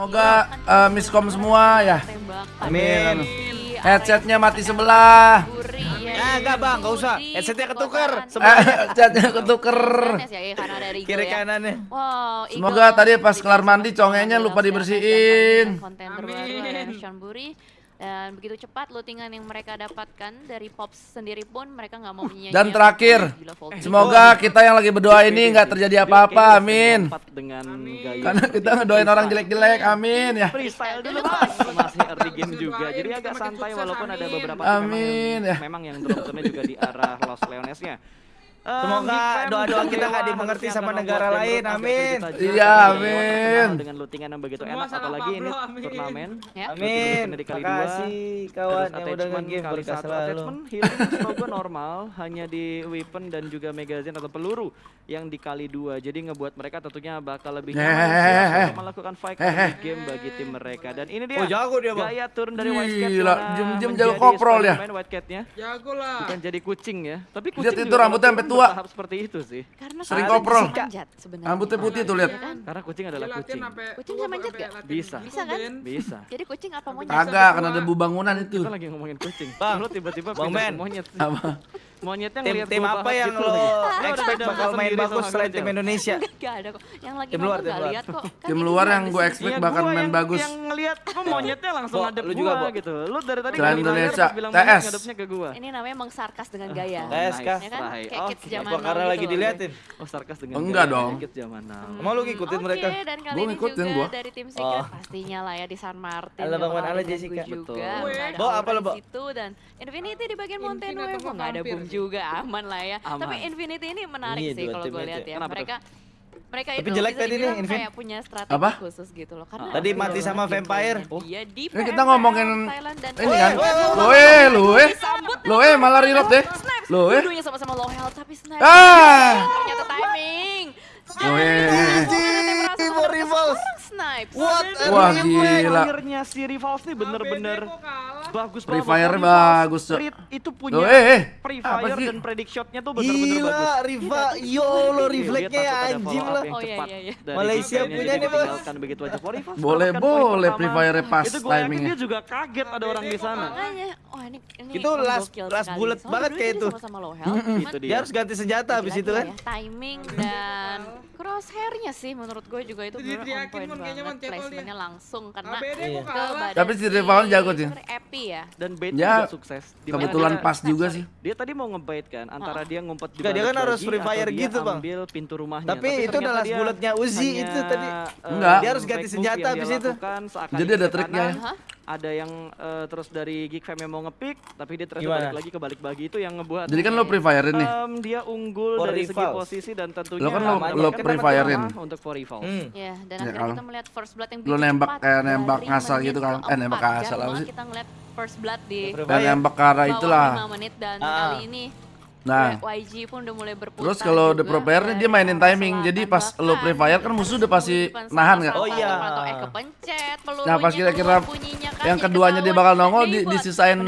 Semoga uh, miskom semua ya. Amin. Headsetnya mati sebelah. Ya enggak bang, enggak usah. Headsetnya ketuker. Eh, headsetnya ketuker. Kiri kanannya. Semoga tadi pas kelar mandi congenya lupa dibersihin. Amin. Dan begitu cepat lootingan yang mereka dapatkan dari Pops sendiri pun mereka nggak mau menyanyi. Dan terakhir, eh, semoga kita yang lagi berdoa ini nggak terjadi apa-apa, amin. Dengan. Karena kita ngedoain orang jelek-jelek, amin ya. Freestyle dulu iya, mas, masih early game juga, jadi agak santai walaupun ada beberapa amin. Ya. memang yang drop juga di arah Los Leonesnya. Semoga doa-doa kita gak dimengerti sama negara lain. Amin. Gitu iya, amin. Dengan lootingan yang begitu enak apalagi ini turnamen. Amin. Terima kasih kawan yang udah nge-game kali satu attachment healing semoga normal hanya di weapon dan juga magazine atau peluru yang dikali dua. Jadi ngebuat mereka tentunya bakal lebih nyaman melakukan fight game bagi tim mereka. Dan ini dia. Oh, jago dia, Bang. Gaya turun dari White Cat. Gila, jem-jem jago koprol ya. Main Jago lah. Bukan jadi kucing ya. Tapi kucing. Itu rambutnya sampai tua. seperti itu sih. Karena sering koprol. Rambutnya putih tuh lihat. Iya kan? Karena kucing adalah kucing. Kucing bisa manjat gak? Bisa. Bisa kan? Bisa. Jadi kucing apa monyet? agak karena ada bu bangunan itu. Kita lagi ngomongin kucing. Bang, lu tiba-tiba Bang Monyet. Apa? monyetnya tim, tim apa yang gitu lo expect bakal main bagus selain tim Indonesia? Ada kok. Yang lagi tim luar, tim luar. lihat kok. Kan tim luar yang gue expect iya, bakal main bagus. Yang ngelihat oh, monyetnya langsung ngadep gue juga, gitu. lo dari tadi selain bilang TS ngadepnya ke gue Ini namanya emang sarkas dengan gaya. Oh, TS kah? Ya kan? kayak kids. Oh, Karena lagi gitu. diliatin. Oh, sarkas dengan gaya. Enggak dong. Kids zaman. Hmm. Mau ngikutin mereka? gue ngikutin gue dari tim Secret pastinya lah ya di San Martin. Halo Bang Wan, halo Jessica. Betul. Bo apa lo, Bo? Itu dan Infinity di bagian Mountain gak ada bung juga aman lah ya. Aman. Tapi Infinity ini menarik ini sih kalau gue lihat ya. Kenapa mereka tuh? mereka Tapi itu jelek tadi nih, Infinity kayak punya strategi apa? khusus gitu loh. Karena tadi mati sama vampire. Oh. Di Ini kita ngomongin eh, ini kan. Lo eh, lo eh. Lo eh malah reload deh. Lo eh. Dulunya sama-sama low health tapi sniper. Ah. Ternyata timing. Lo eh. Rivals. What Wah gila. Akhirnya si Rivals ini bener-bener bagus Free Fire bagus. bagus. Itu punya oh, eh, eh. Free Fire dan predict shotnya tuh benar-benar bagus. Gila, Riva, iya, yo lo reflect nya anjing lah. Ya. Oh iya iya. iya. Malaysia punya nih bos. begitu aja Riva. Boleh kan boleh Free Fire pas timingnya. Dia juga kaget ada orang di sana. Oh ini itu last last bullet banget kayak itu. Dia. Harus ganti senjata habis itu kan. Ya. Timing dan crosshairnya sih menurut gue juga itu bener on point banget. Placementnya langsung karena ke badan. Tapi si Riva kan jago sih. Iya. ya Dan bait ya, juga sukses. Di mana kebetulan dia, pas juga sih. Dia tadi mau ngebait kan antara oh. dia ngumpet juga. dia kan harus free fire gitu, Bang. Ambil pintu rumahnya. Tapi, Tapi itu adalah bulatnya Uzi itu tadi. Eh, Enggak. Dia harus ganti senjata habis itu. Jadi ada triknya ada yang uh, terus dari Geek Fam yang mau ngepick tapi dia terus balik lagi ke balik bagi itu yang ngebuat Jadi kan lo pre firein nih. Um, dia unggul for dari segi posisi dan tentunya Lo kan lo, lo kan pre firein untuk for evil Hmm. Ya, dan ya, kita melihat first blood yang Lo nembak eh, nembak ngasal gitu kan. Eh nembak ngasal apa sih? Kita ngeliat first blood di Dan nembak ke itulah. 5 menit dan kali ini Nah, YG pun udah mulai berputar. Terus kalau the pro player dia mainin timing. Jadi pas lo free fire kan musuh udah pasti nahan nggak? Oh iya. Atau. Nah, pas kira-kira yang keduanya dia bakal nongol di, disisain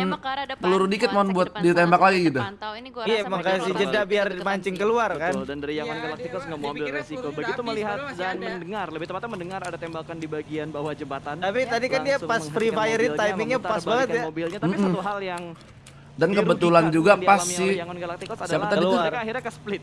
peluru dikit mau buat ditembak lagi gitu. Iya, makanya si jeda biar mancing keluar kan. Dan dari yang Galacticos nggak mau ambil resiko. Begitu melihat dan mendengar, lebih tepatnya mendengar ada tembakan di bagian bawah jembatan. Tapi tadi kan dia pas free fire timingnya pas banget ya. Mobilnya tapi satu hal yang dan kebetulan juga pas si siapa tadi itu? Mereka akhirnya ke split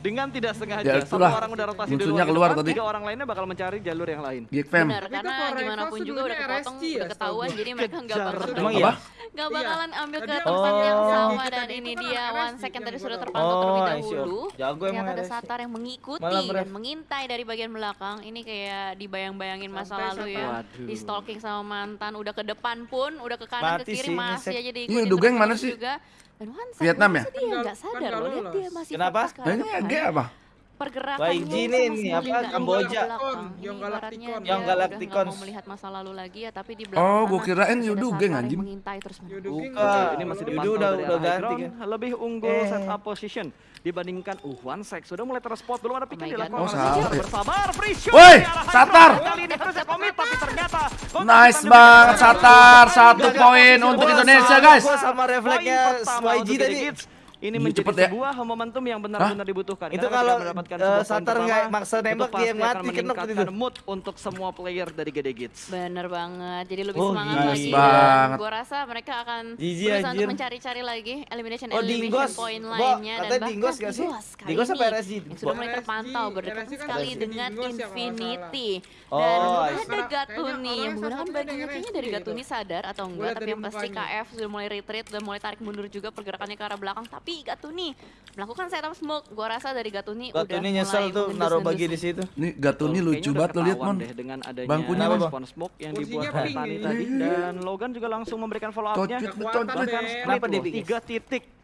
dengan tidak sengaja ya, satu orang udah rotasi dulu keluar tiga orang lainnya bakal mencari jalur yang lain. Iya, Geek fam. Karena gimana pun juga udah kepotong, RSG udah ketahuan jadi mereka nggak bakal Emang iya? nggak bakalan ambil ke tempat yang sama dan ini dia one second tadi sudah terpantau terlebih oh, dahulu. Ternyata ada Satar yang mengikuti dan mengintai dari bagian belakang. Ini kayak dibayang-bayangin masa lalu ya. Di stalking sama mantan, udah ke depan pun, udah ke kanan ke kiri masih aja iya, diikutin. Iya, udah? Vietnam ya? Dia nggak kan sadar loh, dia masih Kenapa? Kenapa? Kenapa? Kenapa? pergerakan Wah, nih, nih apa? Iya, Kamboja. yang iya, Galaktikon. yang Galaktikon. mau melihat masa lalu lagi ya tapi di belakang Oh gue kirain Yudu geng anjing. mengintai terus Yudu Buka. ini masih di Yudu udah udah ganti lebih unggul eh. set up position dibandingkan uh one sec. Sudah mulai terspot belum ada pikir yang dilakukan oh, oh salah, bersabar free shot woi Satar. Kali ini harusnya komit tapi ternyata nice banget Satar. Satu poin untuk Indonesia guys. sama refleksnya YG tadi ini Iya, menjadi cepet ya. sebuah momentum yang benar-benar dibutuhkan. Itu kalau, mendapatkan eh, poin Satar nggak maksa nembak, dia mati, meningkatkan itu. mood untuk semua player dari Gede Gits. Bener banget, jadi lebih Oh, semangat nice lagi. banget. Gue rasa mereka akan Jijik, berusaha anjir. untuk mencari-cari lagi elimination Oh, elimination Dinggos. point Bo, lainnya dan bahkan Dinggos nggak sih? Dinggos Dinggos apa ini RSG? yang sudah mulai terpantau berdekatan sekali dengan ya, Infinity. Dan Oh, ada Gatuni yang menggunakan bajunya dari kayaknya dari. Gatuni sadar atau enggak tapi yang pasti mukanya. KF sudah mulai retreat dan mulai tarik mundur juga pergerakannya ke arah belakang tapi Gatuni melakukan setup smoke gua rasa dari Gatuni, udah Gatuni mulai nyesel tuh naruh bagi di situ. Nih Gatuni lucu kayaknya udah banget lo lihat ketahuan mon. dengan adanya Bangkunya, Bang. respon smoke yang dibuat Tani tadi dan Logan juga langsung memberikan follow up-nya. Kenapa dia bikin? Tiga titik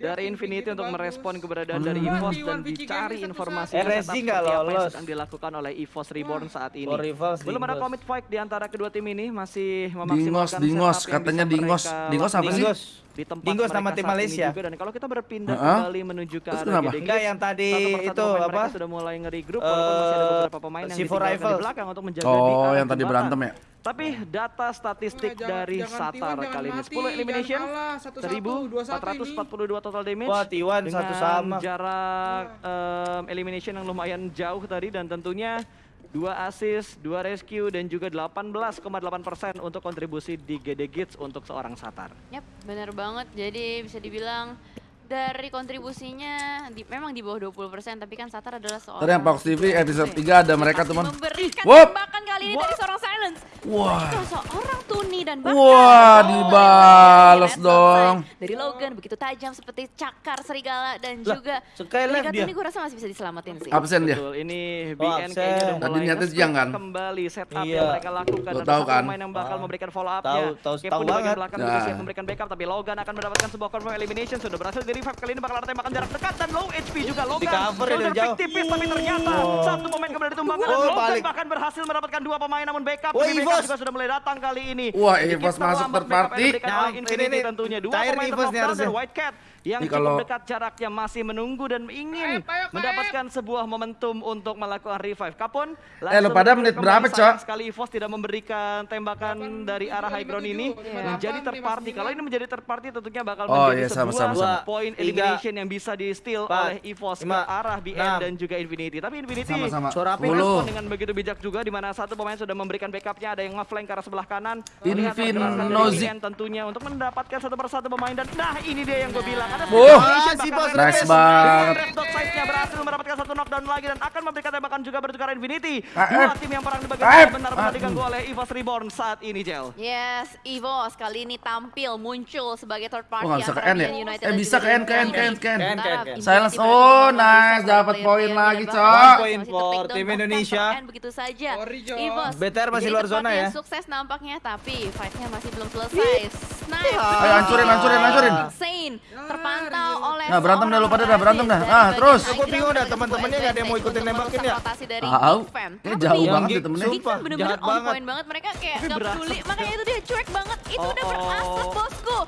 dari Infinity untuk merespon keberadaan dari Hmm. EVOS 1v1 dan dicari informasi seperti nggak apa yang lolos. sedang dilakukan oleh EVOS Reborn saat ini. Rivals, Belum ada Dingos. commit fight di antara kedua tim ini masih Dingos, memaksimalkan Dingos, yang katanya Dingos. Dingos apa sih? Dingos. di tempat Dingos nama tim Malaysia. juga dan kalau kita berpindah kembali menuju ke Terus arah? GDG, Enggak yang tadi itu apa? sudah mulai ngeri-grup walaupun masih ada Eh, beberapa pemain yang C4 ditinggalkan di belakang untuk menjaga di Oh, arah yang tadi berantem ya? Tapi data statistik Nah, jangan- dari jangan Satar T1, jangan kali ini mati, 10 elimination, jangan kalah, satu-satu, 1442 total damage. Wah, T1 dengan satu sama. jarak em, elimination yang lumayan jauh tadi dan tentunya dua assist, dua rescue dan juga 18,8% untuk kontribusi di GD Gits untuk seorang Satar. Yap, benar banget. Jadi bisa dibilang dari kontribusinya di, memang di bawah 20% tapi kan Satar adalah seorang Ntar yang Fox TV episode 3 ada mereka teman. memberikan Wop. tembakan kali ini dari seorang Silence. Wah. Itu seorang Tuni dan bahkan Wah, oh, dibalas ini dong. Dari Logan begitu tajam seperti cakar serigala dan Lah, juga dari dia. Gatuni gue rasa masih bisa diselamatin sih. Absen dia. Betul, ini Oh, BN absen. kayaknya udah Tadi niatnya siang kan? kembali setup Iya. yang mereka lakukan. Lo tahu kan? pemain yang bakal Ah. memberikan follow up Tahu, tahu, tahu di bagian banget. belakang juga Nah. siap memberikan backup tapi Logan akan mendapatkan sebuah confirm elimination sudah berhasil di revive kali ini bakal ada tembakan jarak dekat dan low HP juga Logan. Di cover ya, dari jauh. pick tipis tapi ternyata Oh. satu pemain kembali ditumbangkan dan Oh, Logan balik. bahkan berhasil mendapatkan dua pemain namun backup Oh, backup Evos. juga sudah mulai datang kali ini. Wah, Evos masuk third party. Nah, ini nih, tentunya dua cair pemain Evos nih dan harusnya. White Cat yang Ini cukup kalau- dekat jaraknya masih menunggu dan ingin Kaep, ayo, Kaep. mendapatkan sebuah momentum untuk melakukan revive. Kapon Eh, lo pada menit berapa, Cok? Sekali EVOS tidak memberikan tembakan dari arah high ground ini Iya. menjadi third party. Kalau ini menjadi third party tentunya bakal Oh, menjadi iya, sama, sebuah sama, sama. poin Tiga, elimination yang bisa di steal oleh EVOS ke arah BN enam. dan juga Infinity. Tapi Infinity merespon 10. dengan begitu bijak juga di mana satu pemain sudah memberikan backupnya ada yang nge-flank ke arah sebelah kanan Infin Melihat pergerakan dari Nozik. BN tentunya untuk mendapatkan satu persatu pemain dan nah ini dia yang gue bilang Oh. Ah, si bos Nice banget. Red Dot Size-nya berhasil mendapatkan satu knockdown lagi dan akan memberikan tembakan juga bertukar Infinity KF. dua tim yang perang di bagian KF. benar-benar Aduh. diganggu oleh EVOS Reborn saat ini Jel Yes, EVOS kali ini tampil muncul sebagai third party Oh, nggak bisa antara ke N ya? Eh, bisa ke N, ke N, ke N, ke N. Silence. Oh, nice. Dapat poin lagi, Cok. Poin for tim Indonesia. begitu saja. EVOS. BTR masih luar zona yang ya. Sukses nampaknya tapi fight-nya masih belum selesai. Snipe. Ayo, hancurin, hancurin, hancurin. Insane. Terpantau oleh Nah, berantem dah, lu pada dah, berantem dah. Ah, terus. Aku bingung dah, teman-temannya sebagai nggak ada yang mau ikutin untuk nembakin ya? rotasi dari Tahu. Eh, Apa jauh banget ya temennya. Sumpah, bener-bener jahat on banget. point banget mereka kayak Tapi gak berasa. peduli makanya itu dia cuek banget itu Oh, udah berasap oh. bosku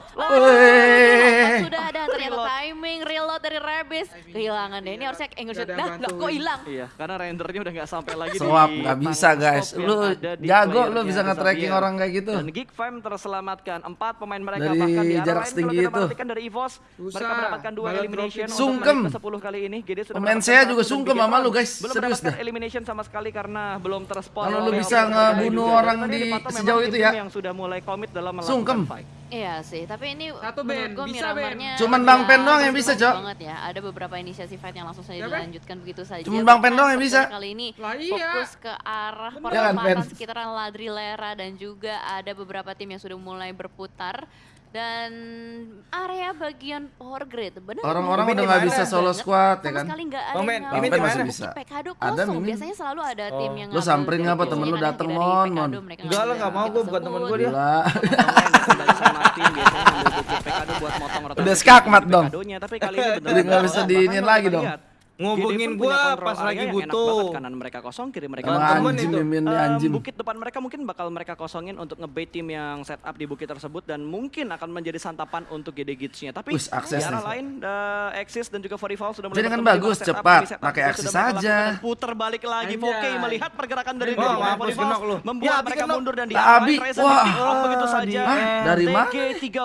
sudah ada ternyata timing reload dari Rebis kehilangan deh ini harusnya English Nggak ada nah lah kok hilang Iya, karena rendernya udah nggak sampai lagi Swap di nggak bisa guys. Lu jago lu bisa nge-tracking orang kayak gitu. Dan Geek Fam terselamatkan empat pemain mereka Dari bahkan di jarak setinggi itu. dari EVOS mereka Susah. mendapatkan dua Malah elimination dropping. Sungkem. untuk menit ke-10 kali ini. Jadi sudah Pemain saya juga sungkem sama lu, guys. Belum Serius dah. elimination sama sekali karena belum terspon. Kalau lu bisa ngebunuh orang di sejauh itu ya. yang sudah mulai komit dalam melakukan Sungkem. fight. Iya sih, tapi ini Satu, Ben. gue Bisa, Ben. Miramarnya Cuman Bang Pen doang yang bisa, Cok. banget ya. Ada beberapa inisiasi fight yang langsung saja dilanjutkan begitu saja. Cuman Bang Pen doang yang bisa. Kali ini iya. fokus ke arah perempatan sekitaran Ladrilera dan juga ada beberapa tim yang sudah mulai berputar dan area bagian power grid benar Orang-orang udah nggak bisa solo squad ya kan. sekali nggak ada Bang yang Men, ngambil Mimin di mana? dari Bisa. Ada, Mimin. biasanya selalu ada tim Oh. yang Lu samperin nggak apa temen lu kanan dateng, Mon, Mon? Enggak lah, nggak mau gue, bukan temen gue dia. Gila. dari San Martin biasanya ngambil ngubungin gua pas lagi butuh. Kanan mereka kosong, kiri mereka oh, Anjing, itu. Bukit depan mereka mungkin bakal mereka kosongin untuk ngebait tim yang setup di bukit tersebut dan mungkin akan menjadi santapan untuk GD Gitsnya. Tapi Wih, di arah lain, the Axis dan juga Forival sudah mulai dengan kan bagus, cepat, pakai Axis saja. Puter balik lagi, oke melihat pergerakan dari Forival membuat mereka mundur dan di Abi, wah, begitu saja. Dari mana?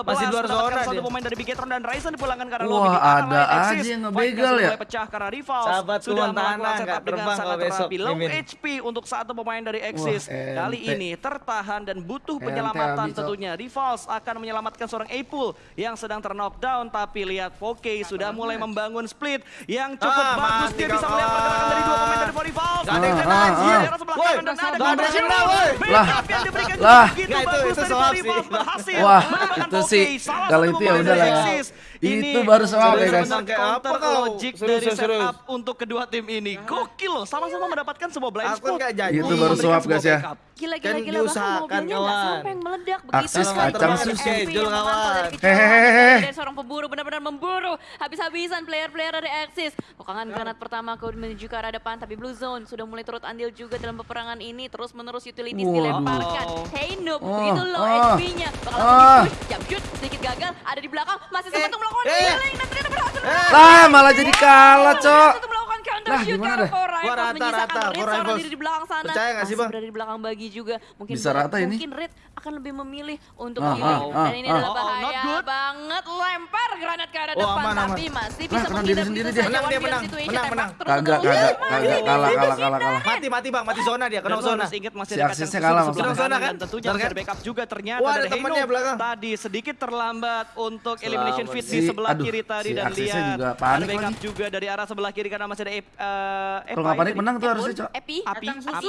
Masih luar zona. Satu pemain dari Bigetron dan Ryzen dipulangkan karena Wah, ada aja yang ngebegal ya. Pecah karena Rivals Sahabat sudah melakukan setup dengan sangat besok, rapi. Low Mimin. HP untuk satu pemain dari Axis. Wah, Kali ini tertahan dan butuh penyelamatan tentunya. Rivals akan menyelamatkan seorang Apul yang sedang ternokdown. Tapi lihat Foke sudah mulai membangun split yang cukup ah, bagus. Dia bisa melihat pergerakan dari dua pemain dari Rivals. Gak ada yang Lah, lah, itu, itu sih. Wah, itu sih. Kalau itu ya udah lah ini itu baru soal ya kan? guys. Counter kalau logic serius, dari serius. setup untuk kedua tim ini. Gokil loh, sama-sama mendapatkan sebuah blind spot. Itu baru swap guys ya. Backup. Gila gila kan gila bahkan mobilnya nggak sampai yang meledak begitu. Akses kacang susah jol kawan. Hehehe. Dari seorang pemburu benar-benar memburu habis-habisan player-player dari Axis. Pokongan granat pertama kau menuju ke arah depan tapi Blue Zone sudah mulai turut andil juga dalam peperangan ini terus menerus utilities wow. dilemparkan. Hey Noob oh. begitu low oh. HP-nya. Ah. Bakal oh. Ah. jump shoot sedikit gagal ada di belakang masih sempat eh, untuk melakukan eh. healing dan ternyata berhasil. Eh. Lah malah jadi kalah, Cok. Lah gimana deh? Gua rata, rata, Gua rata diri di belakang sana. Percaya gak sih bang? Berada di belakang bagi juga. Mungkin Bisa rata ini? Mungkin Red akan lebih memilih untuk ah, ah, ah, Dan ini ah, adalah ah. Oh, oh, bahaya oh, banget. Lempar granat ke arah oh, depan. Aman, aman. tapi masih nah, bisa nah, menghindar. sendiri dia. Menang dia menang. Menang menang. Kagak kagak kagak kalah kalah kalah kalah. Mati mati bang. Mati zona dia. Kena zona. Si aksesnya kalah. Kena zona kan? Dan Tentunya ada backup juga ternyata. Ada temannya belakang. Tadi sedikit terlambat untuk elimination fit di sebelah kiri tadi dan lihat. Ada backup juga dari arah sebelah kiri karena masih ada Eh Papa Panik menang tuh harusnya, Cok. Epi, Api, Api,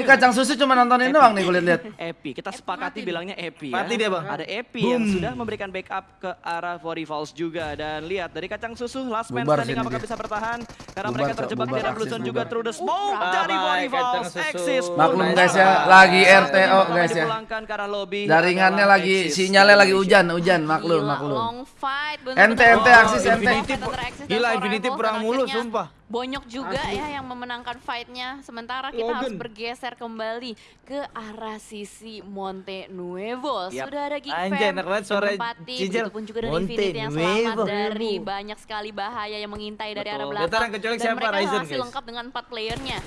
Ini kacang susu cuma nontonin doang nih gue lihat. Epi, kita sepakati bilangnya Epi ya. Mati dia, Bang. Ada Epi yang sudah memberikan backup ke arah Vori Falls juga. Dan lihat dari kacang susu last man standing apakah bisa bertahan? Karena mereka terjebak di dalam Bluson juga through the smoke dari Vori Falls. eksis. Maklum guys ya, lagi RTO guys ya. Jaringannya lagi sinyalnya lagi hujan, hujan. Maklum, maklum. Ente ente aksis ente. Gila Infinity perang mulu sumpah. Bonyok juga Asli. ya yang memenangkan fightnya. Sementara kita Logan. harus bergeser kembali ke arah sisi Monte Nuevo. Yep. Sudah ada Geek Anjay, Fam, tempati begitu pun juga dari Monte Infinity yang selamat Nuevo. dari banyak sekali bahaya yang mengintai dari arah belakang. Dan mereka Ryzen, lengkap dengan empat playernya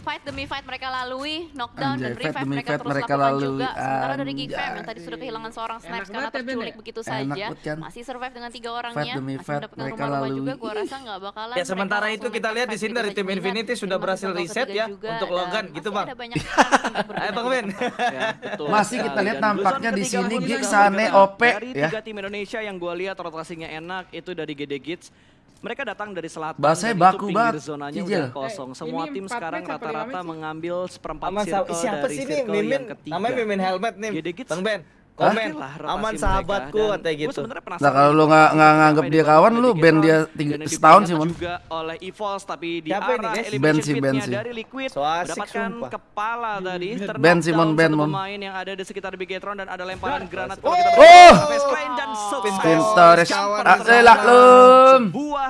fight demi fight mereka lalui, knockdown Anjay, dan revive mereka terus mereka lakukan lalui. juga. Sementara dari Geek Fam yang tadi sudah kehilangan seorang sniper karena ya, terculik ya. begitu saja, kan? masih survive dengan tiga orangnya, fight ya. masih mereka rumah-rumah juga, gua rasa nggak bakalan. Ya sementara itu kita lihat di sini dari tim Infinity sudah berhasil reset ya untuk Logan gitu bang. Ayo bang ya, Ben. Masih kita lihat iya, nampaknya di sini Geek Sane OP ya. Dari tiga tim Indonesia yang gue lihat rotasinya enak itu dari GD Kids mereka datang dari selatan. Bahasanya baku banget. zonanya Cijil. udah kosong. Semua tim sekarang rata-rata mengambil seperempat Sama, circle siapa dari sih circle Mimin, yang ketiga. Namanya Mimin Helmet nih. Bang Ben. Komen lah Aman sahabatku atau gitu. Nah kalau lu nggak nggak nganggap dia kawan Lu band dia setahun sih mon. Juga oleh Evos Tapi di Siapa arah ini, band band dari Liquid. So asik, sumpah. kepala tadi Band sih mon band mon. Pemain yang ada di sekitar Bigetron Dan ada lemparan granat Oh! oh! pintar Torres. Aselah lum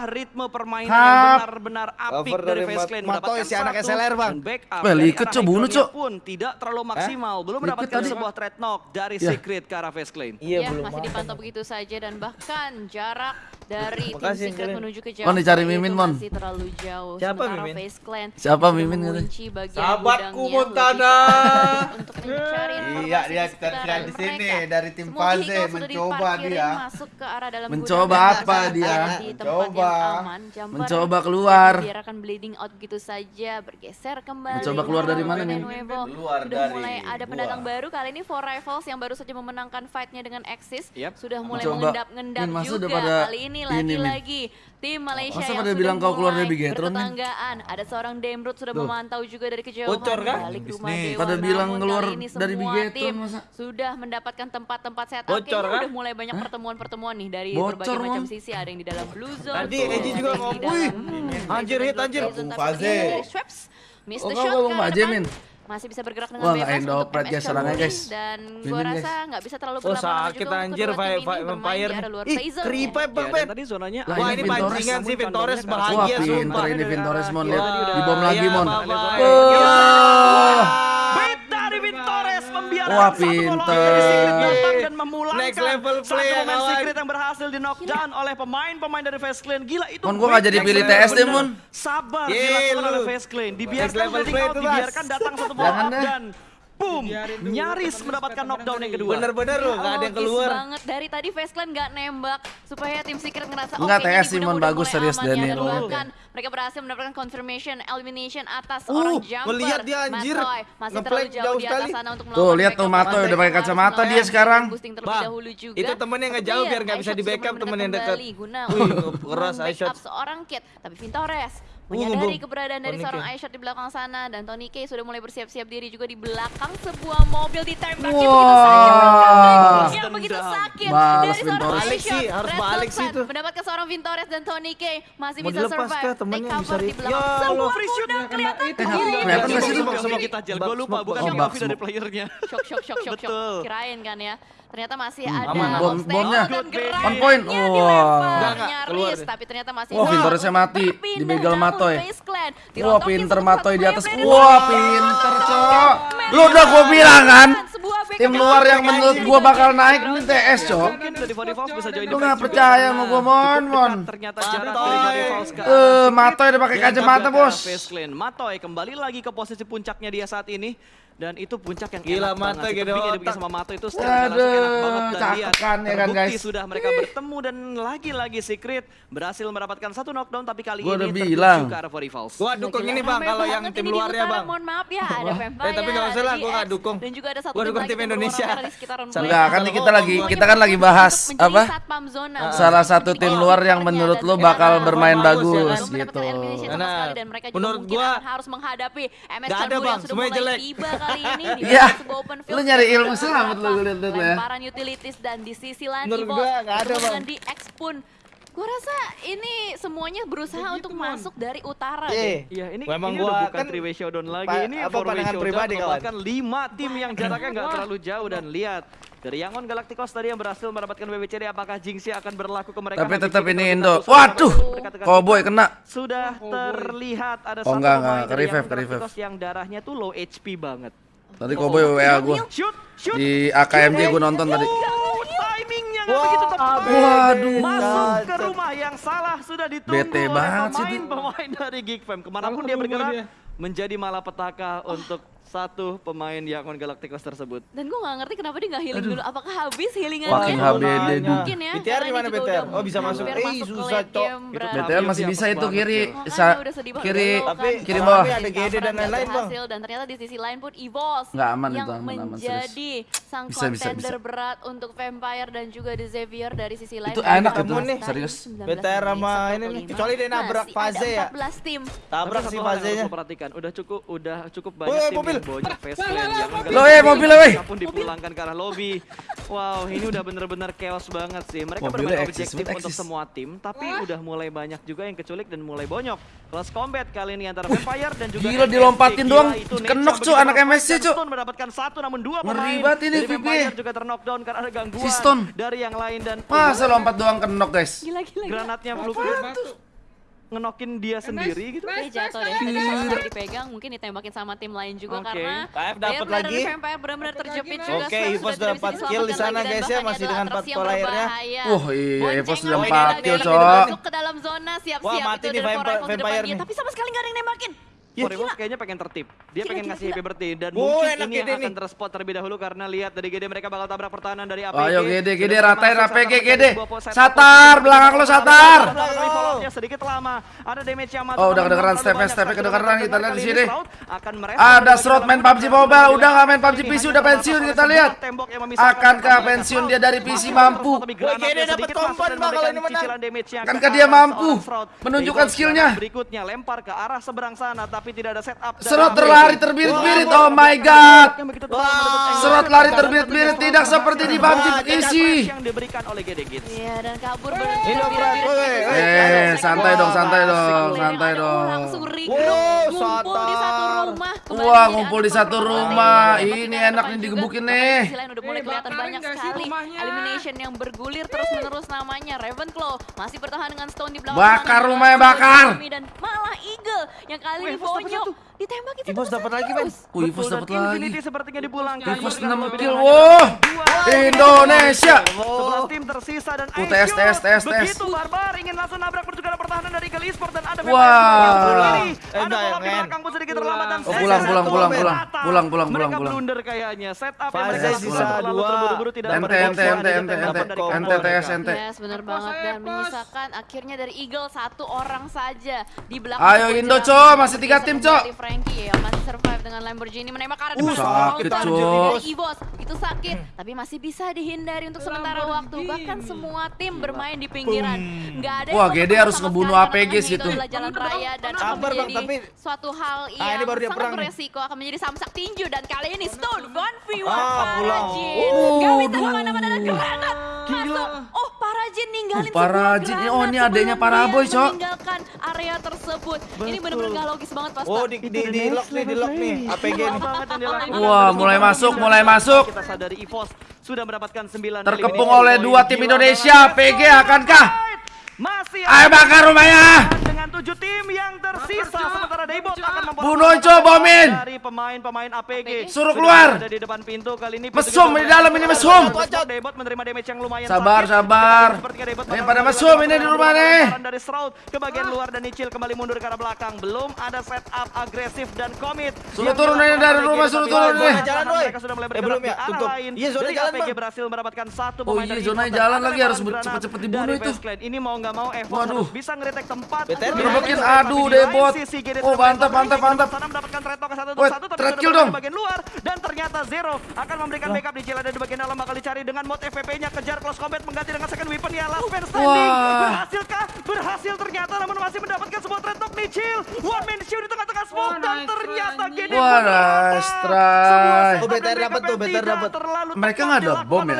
ritme permainan yang benar-benar apik dari Faceclan Mendapatkan si anak SLR bang. Wah Liquid cok bunuh cok. Pun tidak terlalu maksimal. Belum mendapatkan sebuah threat knock dari iya. Secret. Secret ke arah face lane. Iya, ya, belum masih dipantau begitu saja dan bahkan jarak dari Makasih, tim Secret menuju ke jauh. Mon dicari Mimin, Mon. Masih terlalu jauh. Siapa Mimin? Face Clan Siapa Mimin kunci Sahabatku Montana. Iya, dia kita di sini dari tim Faze mencoba dia. Masuk ke arah dalam mencoba apa dia? Mencoba. Mencoba keluar. Biarkan bleeding out gitu saja bergeser kembali. Mencoba keluar dari mana nih? Keluar dari. Sudah mulai ada pendatang baru kali ini Four Rivals yang baru saja memenangkan fightnya dengan Axis yep. sudah mulai mengendap-ngendap juga. pada kali ini lagi-lagi tim Malaysia Masa yang pada sudah bilang kau keluar dari Bigetron bertetanggaan ada seorang Demrut sudah memantau juga dari kejauhan. Bocor, kan? balik rumah Nih. Dewa pada bilang keluar dari Bigetron masa? sudah mendapatkan tempat-tempat setup. Bocor, kan? udah mulai banyak pertemuan-pertemuan nih dari Bocor, berbagai macam sisi. Ada yang di dalam blue zone tadi Eji juga ngomong anjir hit anjir. Fazil Mr. Shotgun masih bisa bergerak dengan Wah, bebas endop, untuk MS ya, serangan, guys. dan gue rasa nggak bisa terlalu oh, berlama-lama oh, sakit juga anjir, untuk kedua tim ini bermain di luar Ih, kripe Bang ya, Ben. Tadi zonanya Wah, ini pancingan sih Vintores bahagia. Wah, pinter ini Vintores Mon. Iya, Lihat, dibom lagi Mon. Wah. Iya membiarkan Wah, pinter. satu dan memulangkan Next level play, satu momen secret yang berhasil di knockdown oleh pemain-pemain dari Face Clan. Gila itu. Mon gua enggak jadi pilih TS deh, Mon. Sabar dilakukan oleh Face Clan. Dibiarkan level play, dibiarkan datang satu momen dan Boom! Nyaris mendapatkan knockdown yang kedua. Bener-bener loh, gak ada yang iya, keluar. banget. Dari tadi Faceclan gak nembak supaya tim Secret ngerasa oke. Enggak, TS Simon bagus serius ya, Daniel. Mereka berhasil mendapatkan confirmation elimination atas uh, orang jumper. Melihat dia anjir. Ngeplay jauh sekali. Tuh, lihat tuh Matoy udah pakai kacamata dia sekarang. Bang, itu temennya gak jauh iya, biar gak bisa di backup temen yang dekat. Wih, keras Aisyah. seorang kit, tapi Vintores Menyadari keberadaan dari Tony seorang K. Di belakang sana dan Tony K sudah mulai bersiap-siap diri juga di belakang sebuah mobil ditembaki wow. begitu sakit. Yang begitu sakit dari seorang Vintores. Aisyah. Si, harus balik sih itu. Mendapatkan seorang Vintores dan Tony K masih Mau bisa survive. Kah, Take cover di belakang. Ya, sebuah kuda kelihatan kiri. Kelihatan sih itu. Semua kita jel. Gue lupa bukan Yofi dari playernya. Shock, shock, shock, shock. Kirain kan ya ternyata masih hmm, ada aman, bom, bomnya? On point. wah. Wow. nyaris tapi ternyata masih wah wow, Vintorisnya mati dibegal Matoy. wah pinter Matoy di atas. wah pinter cok. lu udah gua bilang kan? tim luar yang menurut gua bakal naik ini TS cok. lu nggak percaya mau gua mon? mon eh Matoy udah pakai kacamata bos. Matoy kembali lagi ke posisi puncaknya dia saat ini dan itu puncak yang Gila, mata banget. Gede sama Mato itu sudah enak banget dan ya kan, guys. sudah mereka bertemu dan lagi-lagi Secret berhasil mendapatkan satu knockdown tapi kali gua ini bilang. ke arah rivals. Gua dukung ini Bang kalau yang tim luarnya Bang. Mohon maaf ya ada Vampire. Eh tapi enggak usah lah gua enggak dukung. Dan juga ada satu gua dukung tim Indonesia. Enggak, kan kita lagi kita kan lagi bahas apa? Salah satu tim luar yang menurut lu bakal bermain bagus ya, gitu. Menurut gua harus menghadapi MS yang sudah mulai tiba kali ini di yeah. sebuah open field. Lu nyari ilmu selamat lu lihat tuh ya. Lemparan utilities dan di sisi lain Menurut gua ada, Bang. di X pun rasa ini semuanya berusaha Begitu, untuk man. masuk dari utara iya. yeah. deh. Iya, ini, Memang ini gua udah bukan kan way showdown lagi. Ini apa pandangan pribadi kawan. Bahkan 5 tim yang jaraknya nggak terlalu jauh dan lihat dari Yangon Galacticos tadi yang berhasil mendapatkan WWCD apakah Jinxie akan berlaku ke mereka? Tapi tetap ini Indo. Waduh, Cowboy kena. Sudah oh, terlihat ada oh, satu pemain. Dari Yangon Galacticos yang darahnya tuh low HP banget. Tadi Koboy oh, WA gue Di AKMJ gue nonton tadi. Wah, Waduh. Masuk ke rumah yang salah sudah ditunggu Bete oleh banget pemain, sih. pemain dari Geek Fam. Ke mana pun dia bergerak, menjadi malapetaka oh. untuk satu pemain Yakon Galacticos tersebut. Dan gue gak ngerti kenapa dia gak healing Aduh. dulu. Apakah habis healingannya? Makin HBD dulu. Mungkin ya. BTR di mana BTR? Oh bisa masuk. Eh susah cok. BTR masih bisa itu kiri. Bisa kiri kiri bawah. Ada GD dan lain-lain bang. Dan ternyata di sisi lain pun Evos. Gak aman itu Yang Menjadi sang contender berat untuk Vampire dan juga The Xavier dari sisi lain. Itu enak itu nih. Serius. BTR sama ini kecuali dia nabrak Faze ya. 14 tim. Tabrak si Faze nya kan Udah cukup udah cukup oh, banyak eh, oh, tim mobil. yang bonyok face clan yang Lo eh mobil eh, weh. Pun dipulangkan ke arah lobby. Wow, ini udah bener-bener chaos banget sih. Mereka mobil bermain objektif exist, untuk exist. semua tim, tapi Wah. udah mulai banyak juga yang keculik dan mulai bonyok. Close combat kali ini antara Vampire dan juga Gila dilompatin Gila, doang. Kenok cu anak MSC cu. mendapatkan satu namun dua pemain. Ini VP. juga terknockdown karena ada gangguan dari yang lain dan Masa lompat doang kenok guys. Gila gila. Granatnya blue ngenokin dia sendiri gitu. Dia jatuh deh. Kalau dipegang mungkin ditembakin sama tim lain juga okay. karena KF dapat lagi. Vampire benar-benar terjepit juga. Oke, Evos sudah dapat kill di sana guys ya, masih dengan empat pola airnya. Wah, iya Evos sudah empat kill, Cok. Masuk ke dalam zona siap-siap itu dari Vampire. Tapi sama sekali enggak ada yang nembakin. Ya, Koribos kayaknya pengen tertib. Dia gila, pengen gila, ngasih gila. happy birthday dan oh, mungkin ini yang akan terspot terlebih dahulu karena lihat dari GD mereka bakal tabrak pertahanan dari APG. Ayo GD, GD ratain APG GD. Satar, belakang lo Satar. sedikit lama. Ada damage yang masuk. Oh, udah kedengeran step step kedengeran kita lihat di sini. Ada Srot main PUBG Mobile, udah enggak main PUBG PC, udah pensiun kita lihat. Akankah pensiun dia dari PC mampu? GD dapat kompon bakal ini menang. Akankah dia mampu menunjukkan skillnya? Berikutnya lempar ke arah seberang sana tapi tapi tidak ada setup. dari Serot terlari terbirit-birit. Oh my god. Serot lari terbirit-birit tidak seperti di PUBG isi. yang diberikan oleh Gede Gits. Iya dan kabur berbirit-birit. Eh, santai dong, santai dong, santai dong. langsung ngumpul di satu rumah. Wah, kembali Wah, menjadi ngumpul di satu rumah. Ini enak nih digebukin nih. di sisi lain udah mulai Eh, kelihatan banyak sekali elimination yang bergulir terus menerus namanya Ravenclaw masih bertahan dengan Stone di belakang Bakar rumahnya, bakar. dan malah Eagle yang kali ini Satu. ditembakin Evos satu dapat lagi, Men. Wih, Evos Betul, dapat lagi. Infinity sepertinya dipulangkan. Dengan 6 lebih kill. Wah. dua. Indonesia. Sebelas tim tersisa dan Oh, tes, tes, tes, tes. Begitu Barbar ingin langsung nabrak pertukaran pertahanan dari Eagle Esport dan ada Wah. Eh, Ada up di belakang pun sedikit terlambat dan Oh, pulang, pulang, pulang, pulang. Pulang, pulang, Mereka pulang, pulang. blunder kayaknya. Setup yang mereka lakukan sisa terlalu dua. terburu-buru tidak Ente, ente, ente, ente, ente. dari Ente, ente. Yes, benar banget dan menyisakan akhirnya dari Eagle satu orang saja di belakang. Ayo, Indo, Cok. Masih tiga tim, Cok. Frankie ya masih survive dengan Lamborghini menembak Uh, sakit, Cok. itu sakit tapi masih bisa dihindari untuk sementara waktu. Bahkan semua tim bermain di pinggiran. Nggak ada Wah, GD ketemu harus ngebunuh APG sih itu jalan raya dan akan Sabar, Bang, menjadi tapi- suatu hal Ah, yang ini baru dia sangat perang beresiko akan menjadi samsak tinju dan kali ini Stone 1v1 Ah, pulang. Parajin. Oh, aduh. ke mana-mana dan granat masuk. Oh, Parajin ninggalin Oh, Parajin. Oh, ini sebelum Paraboy, Cok. meninggalkan area tersebut. Ini benar-benar gak logis banget pas Oh, di di di lock nih, di lock nih. APG nih. Wah, mulai masuk, mulai masuk. Kita sadari EVOS sudah mendapatkan 9 Terkepung oleh dua tim Indonesia. PG akankah? Masih Ayo bakar rumahnya. dengan tujuh tim yang tersisa sementara Daybot akan memperoleh Bunuh, Cok, bomin. dari pemain-pemain APG Suruh Sudah keluar. ada di depan pintu kali ini Mesum di dalam ini, mesum. Daybot menerima damage yang lumayan Sabar, sakit. sabar. Bakal pada mesum ini di rumah nih. dari Shroud ke bagian luar dan Nicil kembali mundur ke arah belakang belum ada setup agresif dan commit Suruh turun ini dari rumah, suruh turun nih. Jalan, woy. mereka sudah mulai Eh, bergerak di ya? arah Tutup. lain Iya, zona jalan, APG Bang. berhasil mendapatkan satu Oh pemain iya, dari zona jalan lagi, harus cepet-cepet dibunuh itu. Ini mau nggak mau Evos Waduh. harus bisa ngeretek tempat BTR bermain. aduh, sisi, GD Oh, mantap, mantap, mantap. sana mendapatkan Treto ke satu satu tapi kill dong. di bagian luar dan ternyata Zero akan memberikan backup di Cila ada di bagian dalam bakal dicari dengan mod FVP-nya kejar close combat mengganti dengan second weapon ya last man standing Wah. berhasilkah berhasil ternyata namun masih mendapatkan sebuah trade talk nih Cil one man show di tengah-tengah smoke dan ternyata GD Wah, nice try. Oh, BTR dan dapat tuh, BTR dapat. Mereka nggak ada bom ya.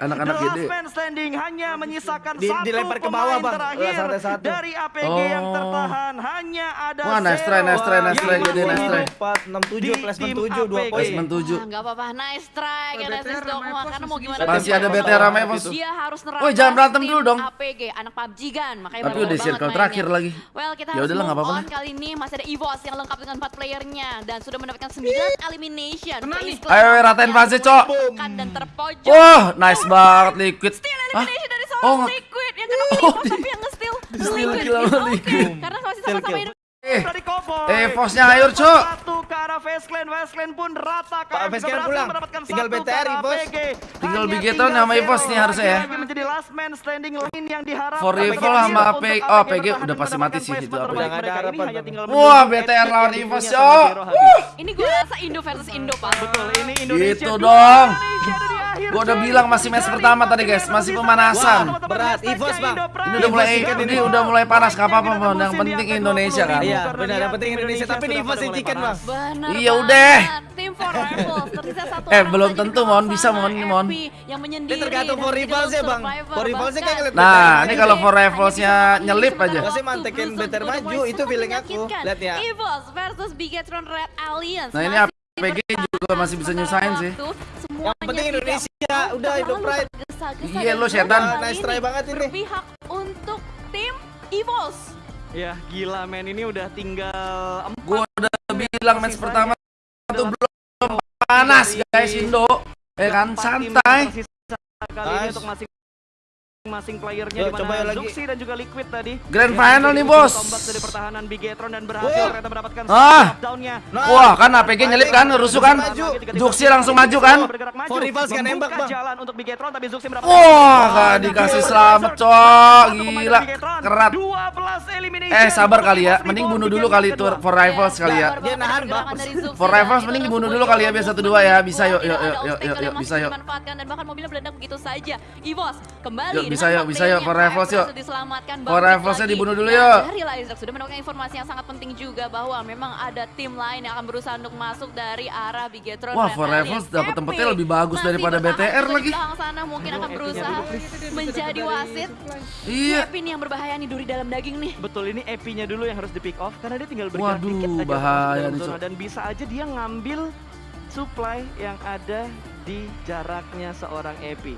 Anak-anak The GD. last man standing hanya menyisakan Di- satu dilempar ke bawah, Bang. terakhir satu. dari APG yang Oh. tertahan hanya ada Wah, nice try, nice try, nice yang try, GD, nice try. hidup. 4 6 7 Di plus tim 7 2 APG. poin. Placement 7. Enggak apa-apa, nice try Dogma ramai karena mau gimana. Masih ada BTR ramai, pos. Dia harus nerampas Woi, jangan berantem dulu dong. APG, anak PUBG kan, makanya Tapi udah circle terakhir lagi. Well, kita Ya harus udahlah, move on kali ini masih ada EVOS yang lengkap dengan 4 playernya dan sudah mendapatkan 9 elimination. Ayo, ratain yang fase, Cok. tekan dan terpojok. Wah, nice banget Liquid. Hah? elimination dari Oh, Liquid yang kenapa Oh, tapi yang nge-steal. Liquid. Karena masih sama-sama hidup. Eh, eh, Fosnya ayo, Cok. Satu ke arah Clan pun rata. Pak, KM pulang. mendapatkan Tinggal satu ke BTR, arah Bos. Tinggal Bigetron sama Evos nih harusnya ya. lagi menjadi last man standing lain yang diharapkan. For Evil sama APG. Oh, APG bertahan udah pasti mati sih itu APG. tinggal Wah, BTR lawan Evos, habis. Ini gue rasa Indo versus Indo, Pak. Betul, ini Indonesia. Gitu dong. Gua udah bilang masih match pertama tadi, guys. Masih pemanasan. Berat. Evos, Bang. Ini udah mulai ini kan udah mulai panas gak apa-apa. Yang penting Indonesia kan. Iya, benar. Yang penting Indonesia. Tapi ini Evos chicken, Bang. Bener Iya, udah. Tim for rivals tersisa satu Eh, belum di tentu, Mon. Bisa. Mon. Ini, Mon. Yang menyendiri Ini tergantung dan for menjadi rivals ya, Bang. For rivals-nya kan Bahkan ngeliat Nah, ini kalau for rivalsnya nyelip aja. Gua sih waktu. mantekin udah maju, itu feeling aku. Lihat ya. Evils versus Bigetron Red Alliance. Nah, ini APG juga masih bisa nyusahin sih. Yang penting Indonesia. Udah, Indo terlalu Pride. Iya, lu setan. Nice try banget ini. Berpihak untuk tim Evils. Ya gila men ini udah tinggal empat Gua udah bilang match pertama tuh belum panas, guys, Indo. Eh kan santai. kali ini untuk masing-masing playernya Yo, di coba ya mana lagi. Zuxi dan juga Liquid tadi. Grand final nih, Bos. Tombak dari pertahanan Bigetron dan berhasil ternyata mendapatkan Ah. downnya. Nah, Wah, kan APG nyelip kan, rusuh kan? Zuxi langsung maju kan? Bergerak maju. For rivals kan nembak, Bang. jalan untuk Bigetron tapi Zuxi mendapatkan Wah, gak dikasih selamat, cok. Gila, kerat. 12 elimination. Eh, sabar kali ya. Mending Big bunuh dulu kali itu for rivals kali ya. Dia nahan, Bang. For rivals mending dibunuh dulu kali ya, biar satu dua ya. Bisa, yuk, yuk, yuk, yuk, yuk, bisa, yuk. Dimanfaatkan dan bahkan mobilnya meledak begitu saja. Evos kembali bisa yuk, bisa yuk, for rivals yuk. Diselamatkan For bangkit rivals-nya lagi. dibunuh dulu yuk. Dari Isaac sudah mendapatkan informasi yang sangat penting juga bahwa memang ada tim lain yang akan berusaha untuk masuk dari arah Bigetron. Wah, For. Rivals dapat tempatnya lebih bagus masih daripada BTR di lagi. belakang sana mungkin akan berusaha menjadi wasit. Iya. Epi nih yang berbahaya nih duri dalam daging nih. Betul ini epinya dulu yang harus di pick off karena dia tinggal bergerak Waduh, dikit aja bahaya nih, zona dan bisa aja dia ngambil supply yang ada di jaraknya seorang epi.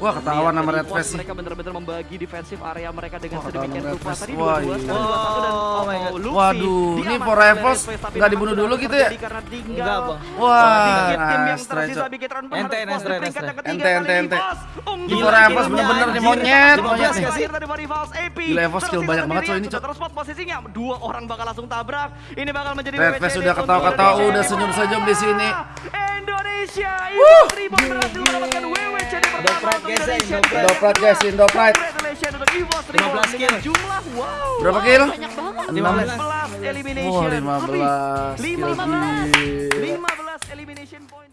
Wah, ketahuan sama Red Face sih. Mereka bener-bener membagi defensif area mereka dengan Wah, ketahuan sedemikian sama Red rupa. Tadi Wah, 2-2 iya. sekarang 2-1 dan Oh my God. Luxy Waduh, ini diamankan For oleh Rivals Red Face, tapi nggak dibunuh sudah dulu gitu ya? Karena tinggal Enggak, Bang. Wah, tim yang nice, tersisa. Bigetron Ente, ente, ente. Ente, ini, For Rivals timnya, bener-bener nih, monyet, monyet nih. terakhir dari For Rivals, AP. Gila, Evos skill banyak banget, coy, ini, sudah Cok. terus spot posisinya. Dua orang bakal langsung tabrak. Ini bakal menjadi Red Face udah untuk ketawa-ketawa, udah senyum-senyum di sini. Indonesia, Evos Reborn berhasil mendapatkan WWCD pertama guys, ya, guys, Reborn 15 dengan kill. jumlah wow. Berapa kill? Banyak banget. 15. 15 elimination. Wah, 15 Lebih. kill. 15. Gila. 15 elimination point